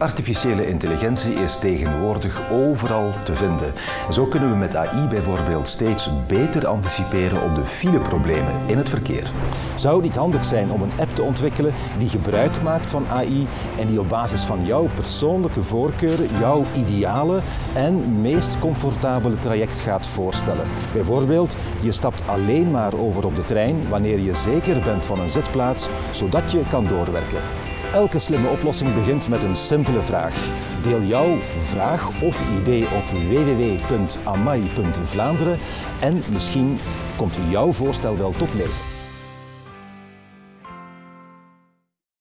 Artificiële intelligentie is tegenwoordig overal te vinden. En zo kunnen we met AI bijvoorbeeld steeds beter anticiperen op de fileproblemen in het verkeer. Zou het niet handig zijn om een app te ontwikkelen die gebruik maakt van AI en die op basis van jouw persoonlijke voorkeuren jouw ideale en meest comfortabele traject gaat voorstellen? Bijvoorbeeld, je stapt alleen maar over op de trein wanneer je zeker bent van een zitplaats, zodat je kan doorwerken. Elke slimme oplossing begint met een simpele vraag. Deel jouw vraag of idee op www.amai.vlaanderen en misschien komt jouw voorstel wel tot leven.